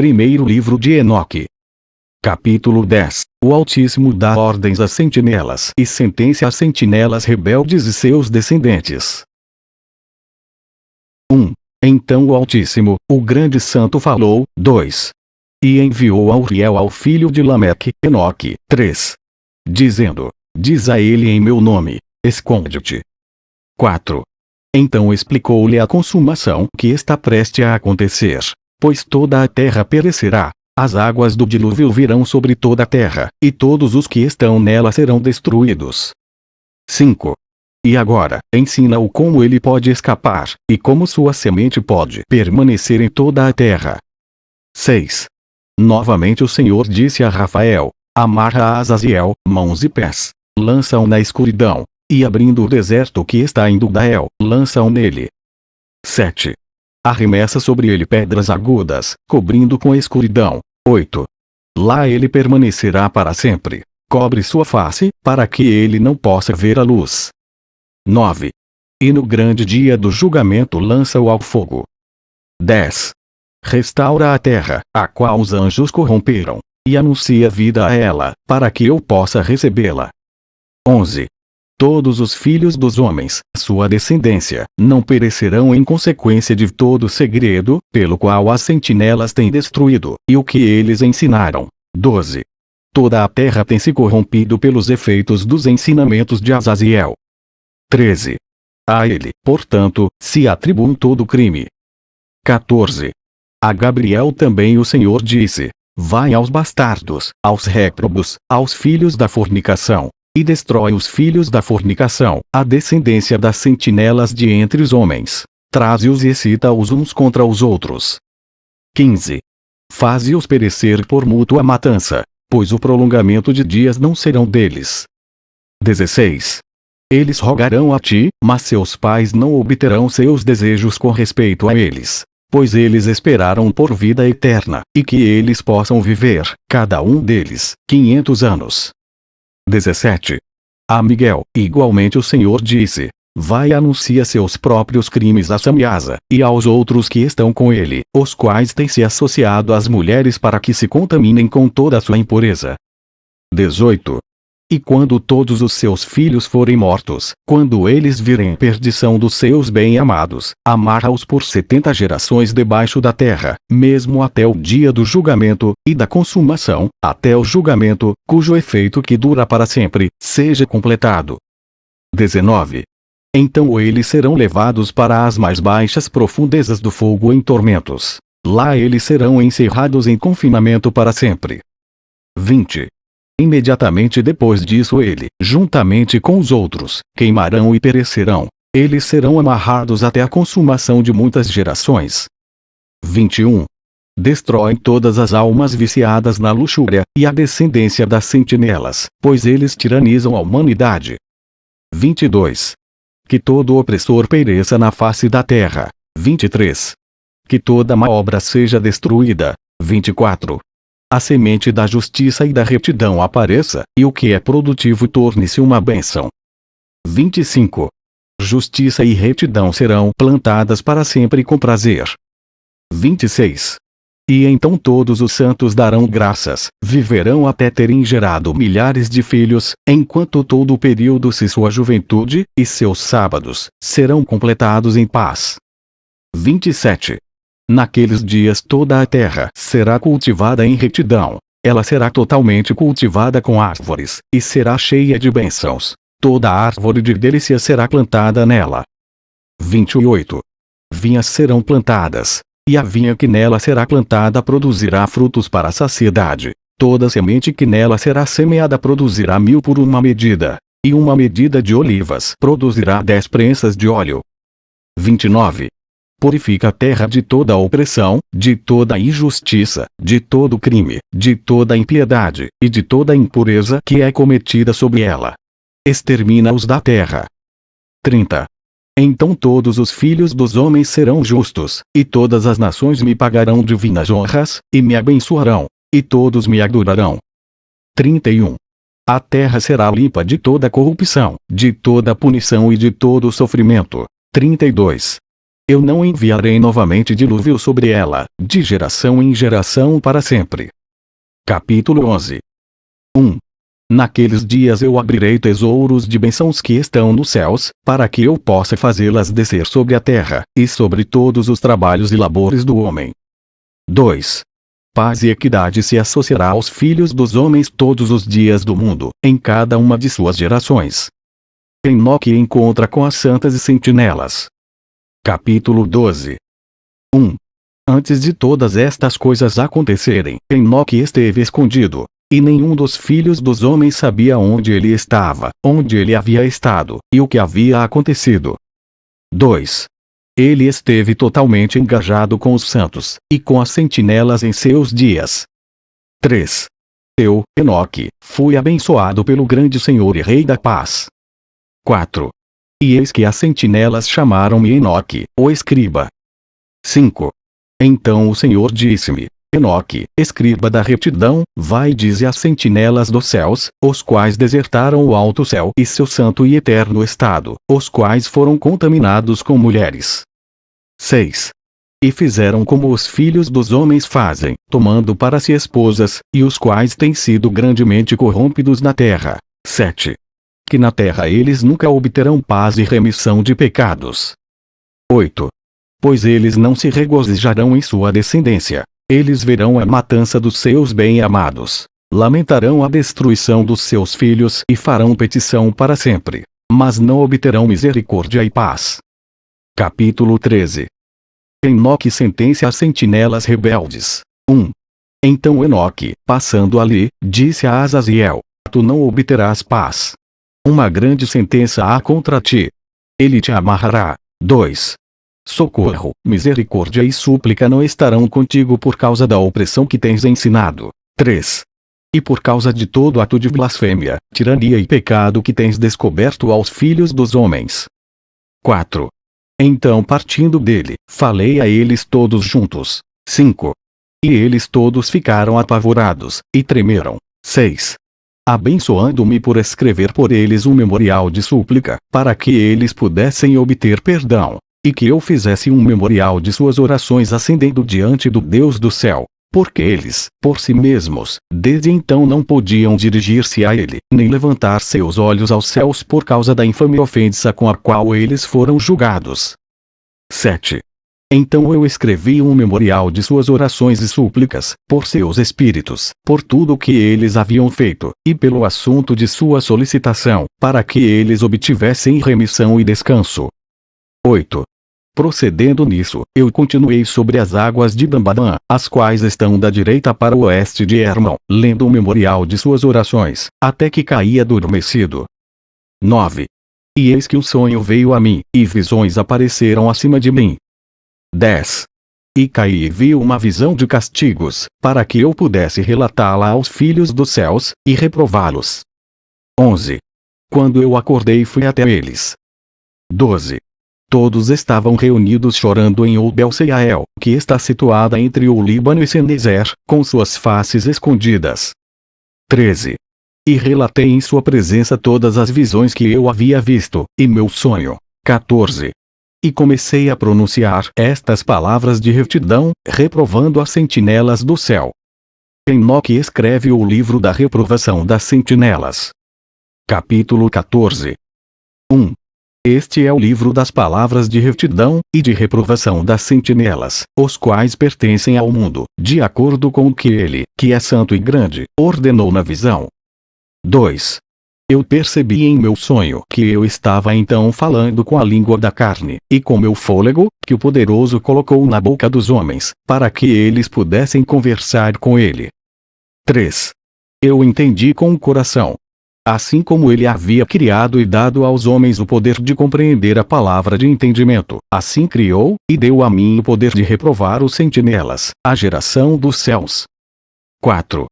Primeiro livro de Enoque. Capítulo 10 O Altíssimo dá ordens às sentinelas e sentencia às sentinelas rebeldes e seus descendentes. 1. Então o Altíssimo, o grande santo falou, 2. E enviou a Uriel ao filho de Lameque, Enoque, 3. Dizendo, diz a ele em meu nome, esconde-te. 4. Então explicou-lhe a consumação que está prestes a acontecer pois toda a terra perecerá. As águas do dilúvio virão sobre toda a terra, e todos os que estão nela serão destruídos. 5. E agora, ensina-o como ele pode escapar, e como sua semente pode permanecer em toda a terra. 6. Novamente o Senhor disse a Rafael, amarra a Azaziel, mãos e pés, lança-o na escuridão, e abrindo o deserto que está em Dudael, lança-o nele. 7. Arremessa sobre ele pedras agudas, cobrindo com a escuridão. 8. Lá ele permanecerá para sempre. Cobre sua face, para que ele não possa ver a luz. 9. E no grande dia do julgamento lança-o ao fogo. 10. Restaura a terra, a qual os anjos corromperam, e anuncia vida a ela, para que eu possa recebê-la. 11 todos os filhos dos homens, sua descendência, não perecerão em consequência de todo o segredo, pelo qual as sentinelas têm destruído, e o que eles ensinaram. 12. Toda a terra tem se corrompido pelos efeitos dos ensinamentos de Azaziel. 13. A ele, portanto, se atribuem todo crime. 14. A Gabriel também o Senhor disse, Vai aos bastardos, aos réprobos, aos filhos da fornicação, e destrói os filhos da fornicação, a descendência das sentinelas de entre os homens. Traze-os e excita-os uns contra os outros. 15. Faze-os perecer por mútua matança, pois o prolongamento de dias não serão deles. 16. Eles rogarão a ti, mas seus pais não obterão seus desejos com respeito a eles, pois eles esperaram por vida eterna, e que eles possam viver, cada um deles, quinhentos anos. 17. A Miguel, igualmente o Senhor disse, Vai e anuncia seus próprios crimes a Samiasa, e aos outros que estão com ele, os quais têm se associado às mulheres para que se contaminem com toda a sua impureza. 18. E quando todos os seus filhos forem mortos, quando eles virem perdição dos seus bem-amados, amarra-os por setenta gerações debaixo da terra, mesmo até o dia do julgamento, e da consumação, até o julgamento, cujo efeito que dura para sempre, seja completado. 19. Então eles serão levados para as mais baixas profundezas do fogo em tormentos. Lá eles serão encerrados em confinamento para sempre. 20. Imediatamente depois disso ele, juntamente com os outros, queimarão e perecerão. Eles serão amarrados até a consumação de muitas gerações. 21. Destrói todas as almas viciadas na luxúria, e a descendência das sentinelas, pois eles tiranizam a humanidade. 22. Que todo opressor pereça na face da terra. 23. Que toda má obra seja destruída. 24 a semente da justiça e da retidão apareça, e o que é produtivo torne-se uma bênção. 25. Justiça e retidão serão plantadas para sempre com prazer. 26. E então todos os santos darão graças, viverão até terem gerado milhares de filhos, enquanto todo o período se sua juventude, e seus sábados, serão completados em paz. 27. Naqueles dias toda a terra será cultivada em retidão. Ela será totalmente cultivada com árvores, e será cheia de bênçãos. Toda árvore de delícia será plantada nela. 28. Vinhas serão plantadas, e a vinha que nela será plantada produzirá frutos para a saciedade. Toda semente que nela será semeada produzirá mil por uma medida, e uma medida de olivas produzirá dez prensas de óleo. 29 purifica a terra de toda opressão, de toda injustiça, de todo crime, de toda impiedade, e de toda impureza que é cometida sobre ela. Extermina-os da terra. 30. Então todos os filhos dos homens serão justos, e todas as nações me pagarão divinas honras, e me abençoarão, e todos me adorarão. 31. A terra será limpa de toda corrupção, de toda punição e de todo sofrimento. 32. Eu não enviarei novamente dilúvio sobre ela, de geração em geração para sempre. Capítulo 11 1. Naqueles dias eu abrirei tesouros de bênçãos que estão nos céus, para que eu possa fazê-las descer sobre a terra, e sobre todos os trabalhos e labores do homem. 2. Paz e equidade se associará aos filhos dos homens todos os dias do mundo, em cada uma de suas gerações. Enoque encontra com as santas e sentinelas. Capítulo 12 1. Antes de todas estas coisas acontecerem, Enoque esteve escondido, e nenhum dos filhos dos homens sabia onde ele estava, onde ele havia estado, e o que havia acontecido. 2. Ele esteve totalmente engajado com os santos, e com as sentinelas em seus dias. 3. Eu, Enoque, fui abençoado pelo grande Senhor e Rei da Paz. 4. E eis que as sentinelas chamaram-me Enoque, o escriba. 5. Então o Senhor disse-me, Enoque, escriba da retidão, vai e dize às sentinelas dos céus, os quais desertaram o alto céu e seu santo e eterno estado, os quais foram contaminados com mulheres. 6. E fizeram como os filhos dos homens fazem, tomando para si esposas, e os quais têm sido grandemente corrompidos na terra. 7. Que na terra eles nunca obterão paz e remissão de pecados. 8. Pois eles não se regozijarão em sua descendência, eles verão a matança dos seus bem-amados. Lamentarão a destruição dos seus filhos e farão petição para sempre. Mas não obterão misericórdia e paz. Capítulo 13 Enoque sentencia as sentinelas rebeldes. 1. Então Enoque, passando ali, disse a Azaziel, Tu não obterás paz. Uma grande sentença há contra ti. Ele te amarrará. 2 socorro, misericórdia e súplica não estarão contigo por causa da opressão que tens ensinado. 3. E por causa de todo ato de blasfêmia, tirania e pecado que tens descoberto aos filhos dos homens. 4. Então partindo dele, falei a eles todos juntos. 5. E eles todos ficaram apavorados, e tremeram. 6. Abençoando-me por escrever por eles um memorial de súplica, para que eles pudessem obter perdão e que eu fizesse um memorial de suas orações ascendendo diante do Deus do céu, porque eles, por si mesmos, desde então não podiam dirigir-se a ele, nem levantar seus olhos aos céus por causa da infame ofensa com a qual eles foram julgados. 7. Então eu escrevi um memorial de suas orações e súplicas, por seus espíritos, por tudo o que eles haviam feito, e pelo assunto de sua solicitação, para que eles obtivessem remissão e descanso. 8. Procedendo nisso, eu continuei sobre as águas de Dambadã, as quais estão da direita para o oeste de Hermon, lendo o memorial de suas orações, até que caí adormecido. 9. E eis que o sonho veio a mim, e visões apareceram acima de mim. 10. E caí e vi uma visão de castigos, para que eu pudesse relatá-la aos filhos dos céus, e reprová-los. 11. Quando eu acordei fui até eles. 12. Todos estavam reunidos chorando em Ubel-Seael, que está situada entre o Líbano e Senezer, com suas faces escondidas. 13. E relatei em sua presença todas as visões que eu havia visto, e meu sonho. 14. E comecei a pronunciar estas palavras de retidão, reprovando as sentinelas do céu. Enoque escreve o livro da reprovação das sentinelas. Capítulo 14 1. Este é o livro das palavras de retidão, e de reprovação das sentinelas, os quais pertencem ao mundo, de acordo com o que ele, que é santo e grande, ordenou na visão. 2. Eu percebi em meu sonho que eu estava então falando com a língua da carne, e com meu fôlego, que o poderoso colocou na boca dos homens, para que eles pudessem conversar com ele. 3. Eu entendi com o coração, assim como ele havia criado e dado aos homens o poder de compreender a palavra de entendimento, assim criou, e deu a mim o poder de reprovar os sentinelas, a geração dos céus. 4.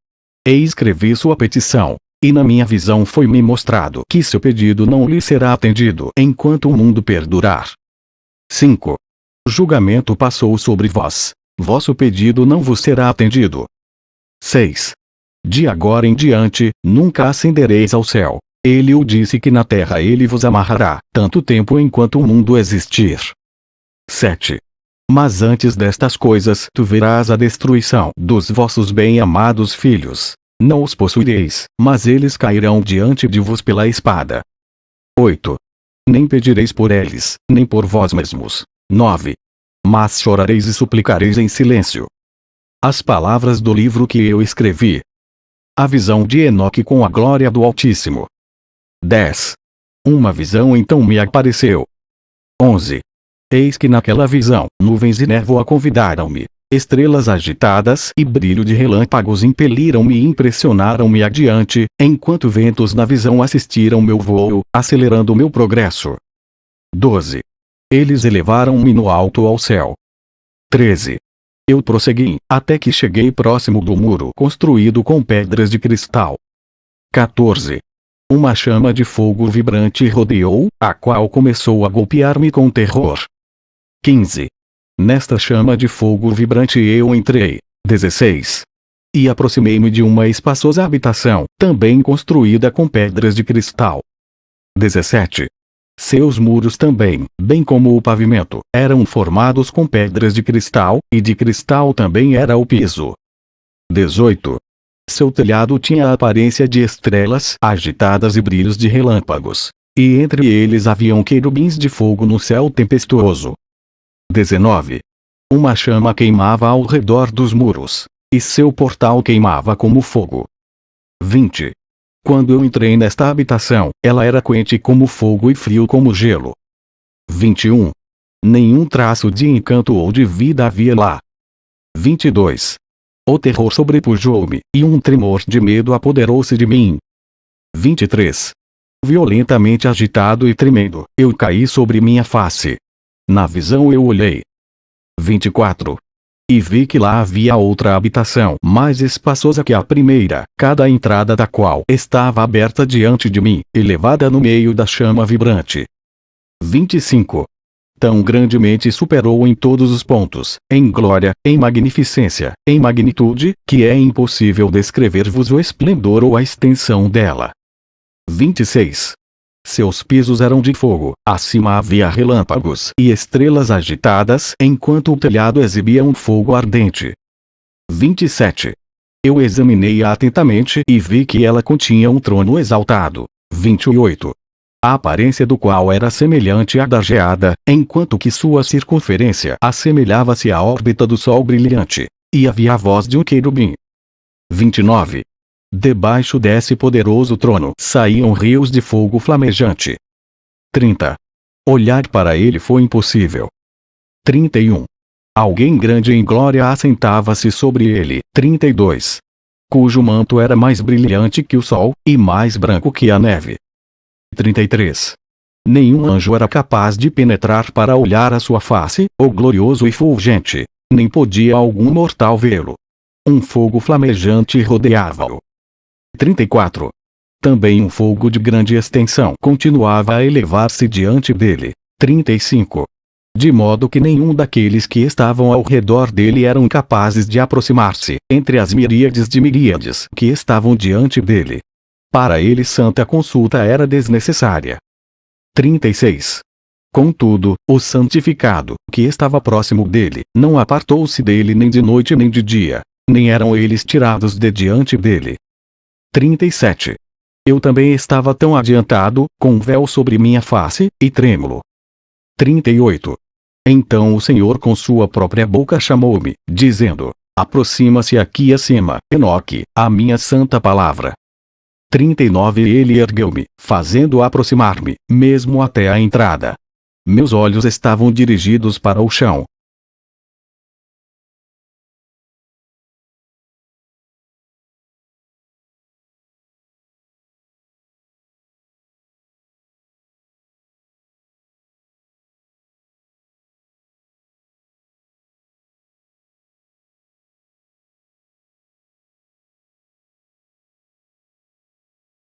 E escrevi sua petição, e na minha visão foi-me mostrado que seu pedido não lhe será atendido enquanto o mundo perdurar. 5. Julgamento passou sobre vós. Vosso pedido não vos será atendido. 6. De agora em diante, nunca ascendereis ao céu. Ele o disse que na terra ele vos amarrará, tanto tempo enquanto o mundo existir. 7. Mas antes destas coisas tu verás a destruição dos vossos bem-amados filhos. Não os possuireis, mas eles cairão diante de vos pela espada. 8. Nem pedireis por eles, nem por vós mesmos. 9. Mas chorareis e suplicareis em silêncio. As palavras do livro que eu escrevi. A visão de Enoque com a glória do Altíssimo. 10. Uma visão então me apareceu. 11. Eis que naquela visão, nuvens e névoa convidaram-me. Estrelas agitadas e brilho de relâmpagos impeliram-me e impressionaram-me adiante, enquanto ventos na visão assistiram meu voo, acelerando meu progresso. 12. Eles elevaram-me no alto ao céu. 13. Eu prossegui, até que cheguei próximo do muro construído com pedras de cristal. 14. Uma chama de fogo vibrante rodeou, a qual começou a golpear-me com terror. 15. Nesta chama de fogo vibrante eu entrei. 16. E aproximei-me de uma espaçosa habitação, também construída com pedras de cristal. 17. Seus muros também, bem como o pavimento, eram formados com pedras de cristal, e de cristal também era o piso. 18. Seu telhado tinha a aparência de estrelas agitadas e brilhos de relâmpagos. E entre eles haviam querubins de fogo no céu tempestuoso. 19. Uma chama queimava ao redor dos muros, e seu portal queimava como fogo. 20. Quando eu entrei nesta habitação, ela era quente como fogo e frio como gelo. 21. Nenhum traço de encanto ou de vida havia lá. 22. O terror sobrepujou-me, e um tremor de medo apoderou-se de mim. 23. Violentamente agitado e tremendo, eu caí sobre minha face. Na visão eu olhei. 24. E vi que lá havia outra habitação mais espaçosa que a primeira, cada entrada da qual estava aberta diante de mim, elevada no meio da chama vibrante. 25. Tão grandemente superou em todos os pontos, em glória, em magnificência, em magnitude, que é impossível descrever-vos o esplendor ou a extensão dela. 26. Seus pisos eram de fogo, acima havia relâmpagos e estrelas agitadas, enquanto o telhado exibia um fogo ardente. 27. Eu examinei-a atentamente e vi que ela continha um trono exaltado. 28. A aparência do qual era semelhante à da geada, enquanto que sua circunferência assemelhava-se à órbita do Sol brilhante. E havia a voz de um querubim. 29. Debaixo desse poderoso trono saíam rios de fogo flamejante. 30. Olhar para ele foi impossível. 31. Alguém grande em glória assentava-se sobre ele. 32. Cujo manto era mais brilhante que o sol, e mais branco que a neve. 33. Nenhum anjo era capaz de penetrar para olhar a sua face, o glorioso e fulgente. Nem podia algum mortal vê-lo. Um fogo flamejante rodeava-o. 34. Também um fogo de grande extensão continuava a elevar-se diante dele. 35. De modo que nenhum daqueles que estavam ao redor dele eram capazes de aproximar-se, entre as miríades de miríades que estavam diante dele. Para ele santa consulta era desnecessária. 36. Contudo, o santificado, que estava próximo dele, não apartou-se dele nem de noite nem de dia, nem eram eles tirados de diante dele, 37. Eu também estava tão adiantado, com um véu sobre minha face, e trêmulo. 38. Então o Senhor com sua própria boca chamou-me, dizendo: Aproxima-se aqui acima, Enoque, a minha santa palavra. 39 Ele ergueu-me, fazendo aproximar-me, mesmo até a entrada. Meus olhos estavam dirigidos para o chão,